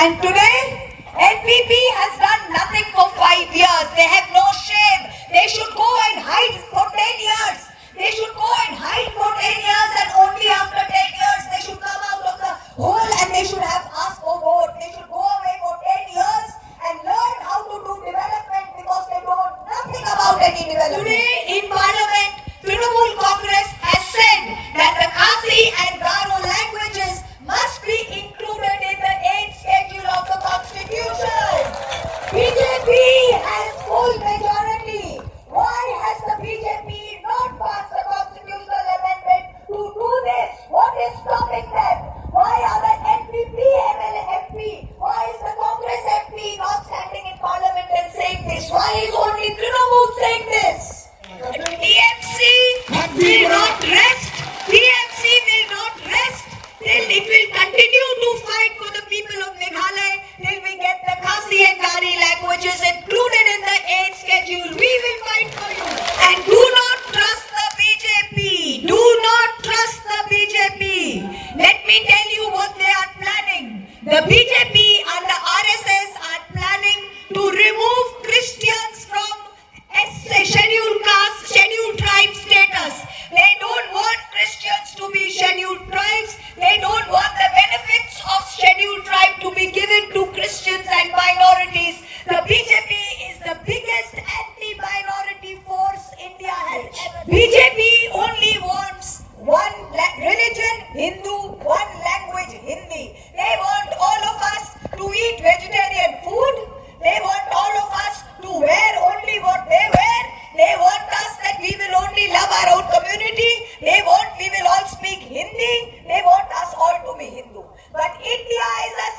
And today, NPP has done nothing for five years. They have no shame. They should BJP fight for you. And do not trust the BJP. Do not trust the BJP. Let me tell you what they are planning. The BJP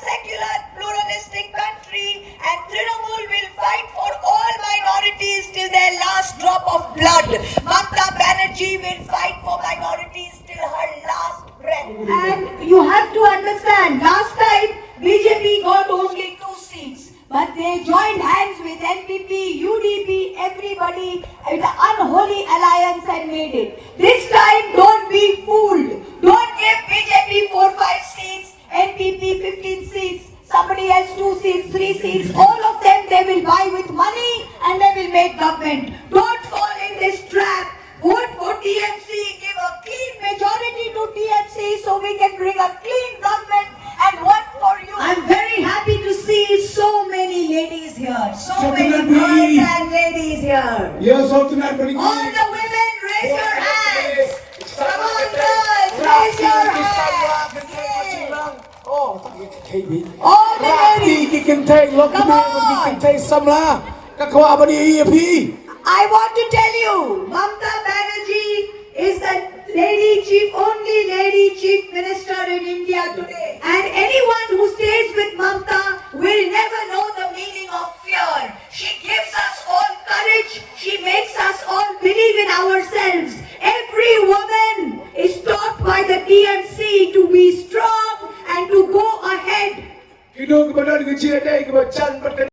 secular, pluralistic country and Trinamool will fight for all minorities till their last drop of blood. Mamata Banerjee will fight for minorities till her last breath. And you have to understand, last time BJP got only two seats. But they joined hands with NPP, UDP, everybody, with an unholy alliance and made it. This time, don't will buy with money and they will make government. Don't fall in this trap. Vote for TMC, give a clean majority to TMC so we can bring a clean government and work for you. I'm very happy to see so many ladies here. So many Definitely. girls and ladies here. Yes, Alternate Party. All Already. Rati ki kinte lokme ki kinte samla kakwa bani EAP. I want to tell you, Mamata Banerjee is the lady chief, only lady chief minister in India today. And anyone who stays with Mamata will never know the meaning of fear. She gives us all courage. She makes us all believe in ourselves. Every woman is taught by the TMC hidung kepada dengan cerdik kepada can pertanian.